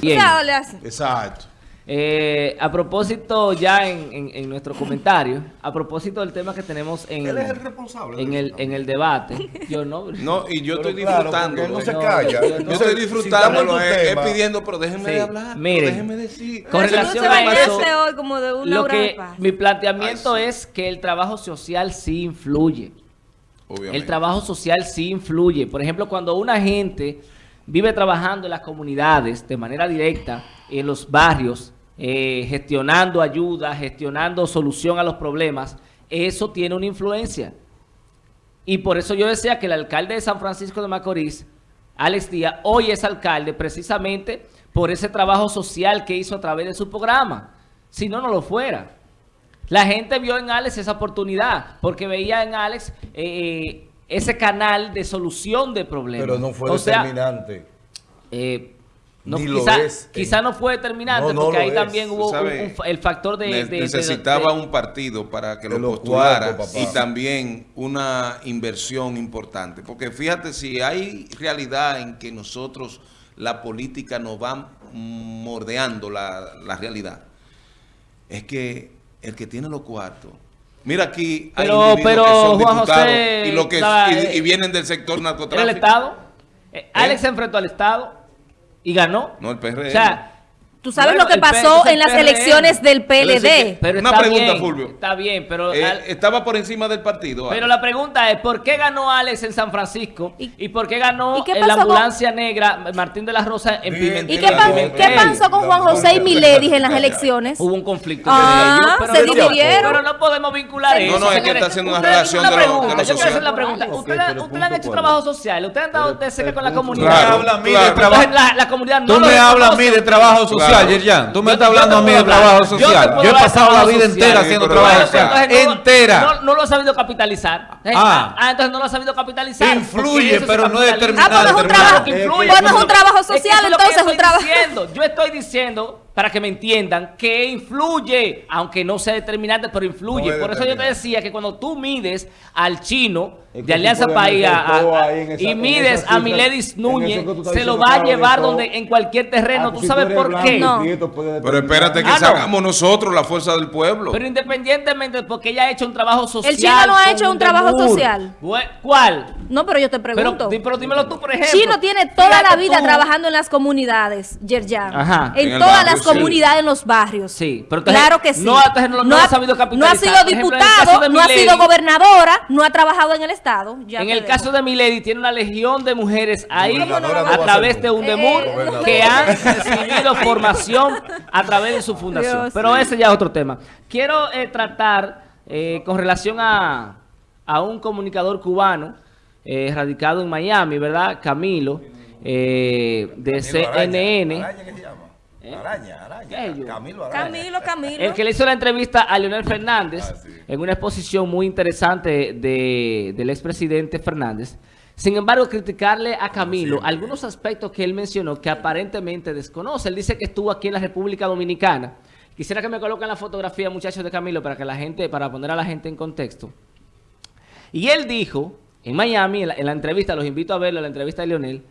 Bien. Exacto. Eh, a propósito, ya en, en- en nuestro comentario, a propósito del tema que tenemos en, Él es el responsable. en, el, en el debate, yo no. No, y yo estoy claro, disfrutando. no se calla. yo- estoy disfrutando, si tu es, tema- pidiendo, pero déjenme Sí, de hablar. pero miren. déjenme decir. Con relación no a eso, hoy como de una Lo que mi planteamiento Ay, sí. es que el trabajo social sí influye. Obviamente. El trabajo social sí influye. Por ejemplo, cuando una gente vive trabajando en las comunidades de manera directa, en los barrios, eh, gestionando ayuda, gestionando solución a los problemas, eso tiene una influencia. Y por eso yo decía que el alcalde de San Francisco de Macorís, Alex Díaz, hoy es alcalde precisamente por ese trabajo social que hizo a través de su programa. Si no, no lo fuera. La gente vio en Alex esa oportunidad, porque veía en Alex eh, ese canal de solución de problemas. Pero no fue O sea, determinante. eh, no, Ni lo quizá, es en- quizá no fue determinante, No, no porque ahí es. también hubo sabes, un el factor de... Ne- de- de- necesitaba de- un partido para que lo postulara cuartos, y también una inversión importante. Porque fíjate, si hay realidad en que nosotros, la política nos va mordeando la, la realidad, es que el que tiene los cuartos... Mira aquí hay Pero- individuos pero, que son Juan diputados José, y, lo que, estaba, y, eh, y vienen del sector ¿Era narcotráfico. el Estado? Eh, Alex se enfrentó al Estado y ganó. No, el PRM. O sea, Tú sabes bueno, lo que pasó en las PRM. elecciones del Pero PLD. que- pero Una está pregunta, bien, Fulvio. Está bien, pero... Eh, al- estaba por encima del partido. Pero Alex. la pregunta es, ¿por qué ganó Alex en San Francisco? ¿Y- ¿Y, por qué ganó ¿Y qué en la con- ambulancia negra Martín de la Rosa en. Pimentel? ¿Y qué, pa- Pimentel. qué pasó con Juan José y Miledis en las elecciones? Hubo un conflicto. Ah, pero se no- dividieron. Pero no podemos vincular eso. No, no, es que está haciendo una relación de lo- de lo pregunta, Yo quiero hacer la pregunta. Ok, ¿Ustedes, han hecho trabajo social? ¿Ustedes han dado de cerca con la comunidad? La, no Tú me hablas a mí de trabajo social, Claro. Yerjan. Tú me Yo estás hablando a mí de trabajo social. Yo he pasado la vida social. entera haciendo trabajo bueno, social. entonces no- Entera. No, no lo ha sabido capitalizar. Eh, Ah. ah, entonces no lo ha sabido capitalizar. Influye, pero no es capitaliza. Ah, pues es un Determinante, trabajo. que influye. Pues no es un trabajo social, entonces es un trabajo. estoy diciendo. Yo estoy diciendo, para que me entiendan, que influye, aunque no sea determinante, pero influye. No Por eso yo te determinante. decía que cuando tú mides al chino Es que de Alianza tú País y mides a Miledis Núñez, tú se lo va a llevar todo. donde en cualquier terreno. Ah, ¿Tú si sabes eres por blanco qué? No. Pero espérate que Ah, no. sacamos nosotros la fuerza del pueblo. Pero independientemente, porque ella ha hecho un trabajo social. Chino no ha hecho un trabajo Demur. social. ¿Cuál? No, pero yo te pregunto. pero dímelo tú, por ejemplo. Chino tiene toda la vida tú. trabajando en las comunidades, Yerjan. Ajá. En, En el todas barrio, las sí. comunidades, en los barrios. Sí, pero claro que sí. no, ha sabido No ha capitalizar. sido el diputado, no ha sido gobernadora, no ha trabajado en el Estado. Ya en el dejo. caso de Milady tiene una legión de mujeres ahí no a través de. UNDEMUR Eh, que han recibido formación a través de su fundación. Dios. Pero ese ya es otro tema. Quiero eh, tratar eh, con relación a, a un comunicador cubano eh, radicado en Miami, ¿verdad? Camilo, eh, de CNN. Araña, ¿qué se llama? Araña, araña. Camilo Araña. Camilo, Camilo. El que le hizo la entrevista a Leonel Fernández Ah, sí. en una exposición muy interesante de, del expresidente Fernández. Sin embargo, criticarle a Camilo algunos aspectos que él mencionó que aparentemente desconoce. Él dice que estuvo aquí en la República Dominicana. Quisiera que me coloquen la fotografía, muchachos, de Camilo para que la gente, para poner a la gente en contexto. Y él dijo en Miami, en la, en la entrevista, los invito a verlo, la entrevista de Leonel,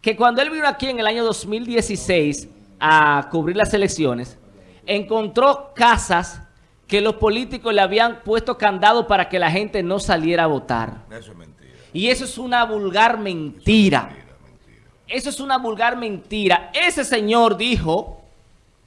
que cuando él vino aquí en el año 2016 a cubrir las elecciones, encontró casas que los políticos le habían puesto candado para que la gente no saliera a votar. Eso es mentira. Y eso es una vulgar mentira. Eso es una vulgar mentira. Ese señor dijo,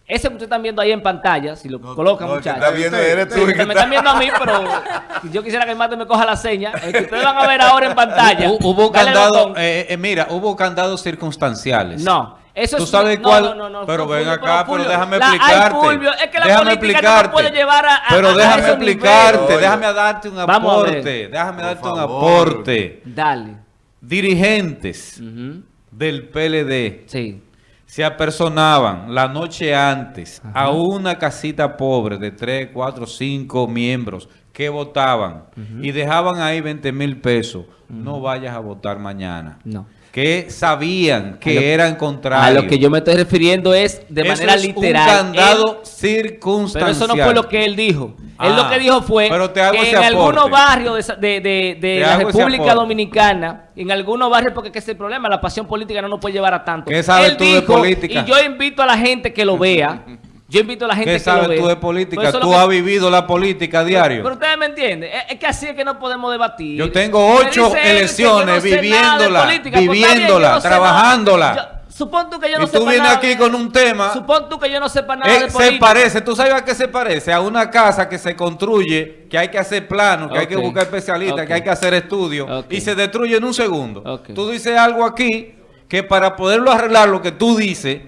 ese que ustedes están viendo ahí en pantalla, si lo colocan no, que muchachos. está viendo eres tú, Sí, el que me está- están viendo a mí, pero yo quisiera que el mate me coja la seña. El que ustedes van a ver ahora en pantalla. Hu- Hubo botón. eh, eh, mira, hubo candados circunstanciales. No, eso ¿Tú es sabes no, cuál? No, no, no, pero no, ven acá, pero Fulvio, déjame la- explicarte. Fulvio, es que la déjame política explicarte. no puede llevar a, a- pero a déjame esos explicarte, déjame darte un a aporte, déjame darte un aporte. Dale. Dirigentes Ujú, del PLD Sí. se apersonaban la noche antes a una casita pobre de 3, 4, 5 miembros que votaban y dejaban ahí 20 mil pesos. No vayas a votar mañana. No. Que sabían que lo- eran contrarios. A lo que yo me estoy refiriendo es de Eso manera es literal. Un candado Él- circunstancial. pero eso no fue lo que él dijo. Él lo Ah, que dijo fue pero te hago que en algunos barrios de, la República. Dominicana, en algunos barrios, porque es el problema, la pasión política no nos puede llevar a tanto. ¿Qué sabes Él tú de dijo, política? Y yo invito a la gente que lo vea. Yo invito a la gente ¿Qué que lo sabes tú de política? eso es lo Tú que- has vivido la política a diario. Pero ustedes me entienden. Es, es que así es que no podemos debatir. Yo tengo ocho elecciones viviéndola, política. Pues viviéndola, trabajándola. supón tú que yo no y tú sepa vienes nada aquí con un tema. Supón tú que yo no sepa nada Eh, de se política. parece, ¿tú sabes a qué se parece? A una casa que se construye, que hay que hacer planos, que hay que buscar especialistas, que hay que hacer estudios, y se destruye en un segundo. Tú dices algo aquí que para poderlo arreglar lo que tú dices,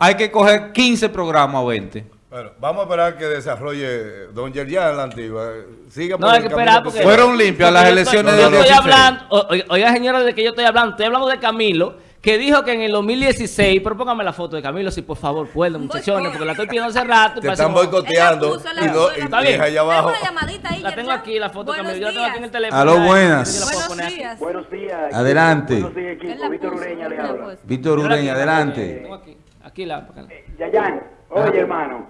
hay que coger 15 programas o 20. Bueno, vamos a esperar que desarrolle Don Yerjan la antigua. Siga No, por hay el que esperar que porque... Fueron limpias las elecciones estoy- del Yo estoy 16. hablando... Oiga, señora, de que yo estoy hablando. Estoy hablando de Camilo, que dijo que en el 2016... Pero póngame la foto de Camilo, si por favor pueden, muchachones, porque la estoy pidiendo hace rato. y Te están boicoteando. Y, no, y, está bien. allá abajo. La tengo aquí, la foto de Camilo. Yo la tengo aquí en el teléfono. Aló, buenas. Buenos días. Buenos días. Adelante. Buenos días, equipo. Víctor Ureña le habla. Víctor Ureña, tengo adelante. Aquí. La... acá. Yayan, oye hermano,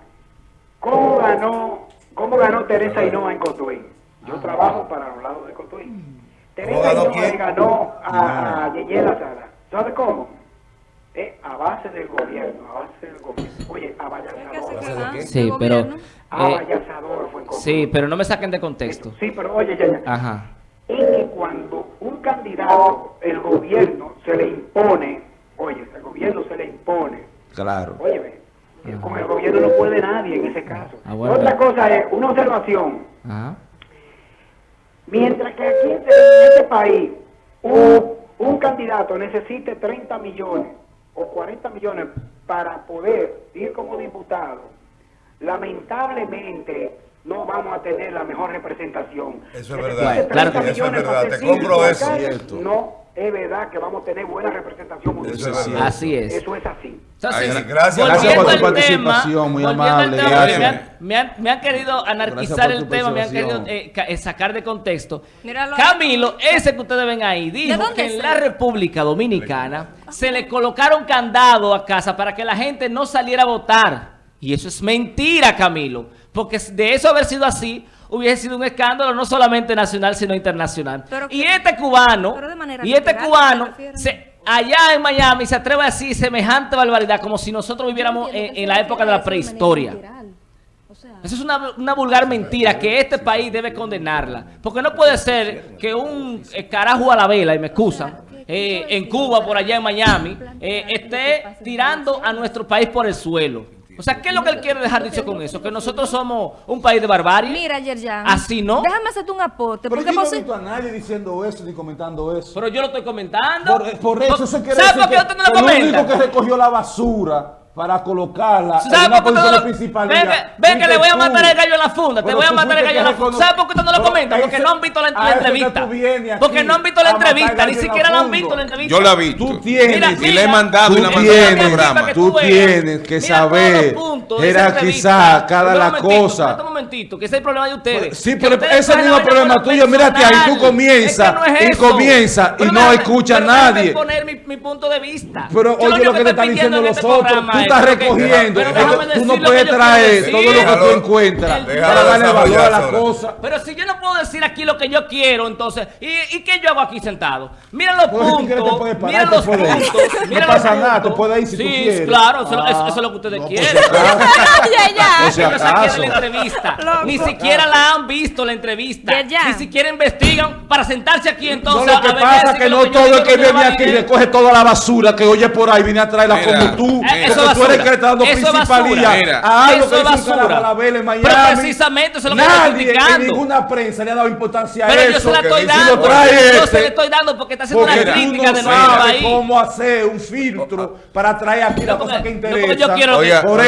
¿cómo ganó, cómo ganó Teresa Hinoa en Cotuí? Yo trabajo para los lados de Cotuí. Teresa Hinoa quién? ganó a, a Yeye La Sala. ¿Sabe cómo? Eh, a base del gobierno, a base del gobierno. Oye, a Valladolid. Sí, pero... A eh, fue en Cotuí. sí, pero no me saquen de contexto. Sí, pero oye, Yayan. Ajá. es que cuando un candidato, el gobierno se le impone, oye, el gobierno se le impone, Claro. óyeme, eh, con el gobierno no puede nadie en ese caso. Ah, Otra cosa es, una observación, Ajá. mientras que aquí en este país un, un candidato necesite 30 millones o 40 millones para poder ir como diputado, lamentablemente no vamos a tener la mejor representación. Eso es verdad. Bueno, claro que 30 Eso es verdad. Te compro eso. No es verdad que vamos a tener buena representación Eso es. Así es. Eso es así. Entonces, Ay, gracias. Gracias por tu participación, muy amable, tema. Me han, me han- me han querido anarquizar el tema, me han querido eh, eh, sacar de contexto. Míralo. Camilo, ese que ustedes ven ahí, dijo que en la? República Dominicana se le colocaron candado a casa para que la gente no saliera a votar. Y eso es mentira, Camilo. Porque de eso haber sido así, hubiese sido un escándalo no solamente nacional, sino internacional. Pero y que- este cubano, pero de manera y este cubano, se, allá en Miami se atreve a decir semejante barbaridad, como si nosotros viviéramos en, en la época de la prehistoria. Eso es una, una vulgar mentira que este país debe condenarla. Porque no puede ser que un eh, carajo a la vela, y me excusan, eh, en Cuba, por allá en Miami, eh, esté tirando a nuestro país por el suelo. O sea, ¿qué es lo que él quiere dejar dicho con eso? Que nosotros somos un país de barbarie. Mira, Yerjan. Así no. Déjame hacerte un aporte. Pero Porque yo no he visto a nadie diciendo eso ni comentando eso. Pero yo lo estoy comentando. Por, por eso se quiere ¿Sabe decir por qué no lo el comenta? único que recogió la basura para colocarla ¿Sabe en una por qué usted no posición lo- principal. Ven que- ven que le voy a matar el gallo en la funda, te voy a matar el gallo en la funda. ¿Sabe por qué usted no lo comenta? Porque no han visto la, la entrevista. Porque no han visto la entrevista, ni siquiera la han visto la entrevista. Yo la vi. Tú tienes, Mira, y mira. le he mandado y la al tienes, programa. tú tienes que saber jerarquizar cada Un la cosa. Que ese es el problema de ustedes. Sí, Que pero ustedes ese es el cogen mismo problema tuyo. Mírate ahí, tú comienzas Es que no es y comienzas y no escucha a nadie. poner mi, mi punto de vista. Pero Yo oye lo que te estoy están diciendo pidiendo en los este otros. programa Tú es estás que- recogiendo. pero Tú no puedes traer todo lo que tú encuentras para darle valor a desarrollar la sola. cosa. Pero si yo no puedo decir aquí lo que yo quiero, entonces, ¿y, y qué yo hago aquí sentado? Mira los Pues, puntos, mira los puntos, No mira pasa los nada, puntos. tú puedes ir si tú Sí, claro, eso, Ah, es lo que ustedes no, pues, quieren. Ya, ya. La entrevista. Loco. Ni siquiera la han visto la entrevista. Ni siquiera investigan para sentarse aquí No, entonces. lo que a pasa es que no todo el que no viene aquí bien. recoge toda la basura que oye por ahí, viene a traerla Mira. como tú. Porque eso es tú eres el que le está dando principalía. Mira. a algo Eso que es hizo un basura. carajo a la vela en Miami. Pero precisamente eso es lo que estoy criticando. ninguna prensa le ha dado importancia a Pero eso. yo se la estoy dando. Yo se la estoy dando porque está haciendo una crítica no de nuestro sabes país. cómo hacer un filtro para traer aquí No la cosa que no interesa. yo quiero Por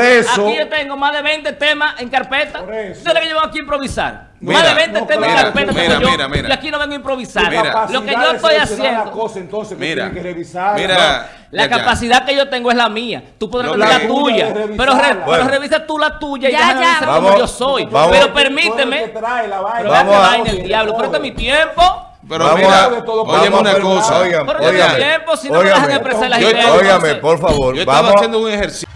eso- aquí yo tengo más de 20 temas en carpeta. Yo lo que yo vengo aquí a improvisar. Mira, más de 20 no, temas mira, en carpeta mira, yo, mira, mira. y aquí no vengo a improvisar. Mira. Lo que yo estoy seleccionar la haciendo, cosa, entonces, Mira, que revisar. mira, la Ya, ya. capacidad que yo tengo es la mía. Tú podrás que- la tuya, pero, re- pero Bueno. revisa tú la tuya y Ya, ya. Vamos, como yo soy. vamos. Pero permíteme. que trae la vaina. Pero Vamos vamos a- a el diablo. Pero este es mi tiempo. Pero Vamos mira, vamos una cosa. Oigan, Pero yo óigame, no óigame. dejan expresar las Yo- ideas. Óigame, entonces- por favor. Yo estaba Vamos. haciendo un ejercicio.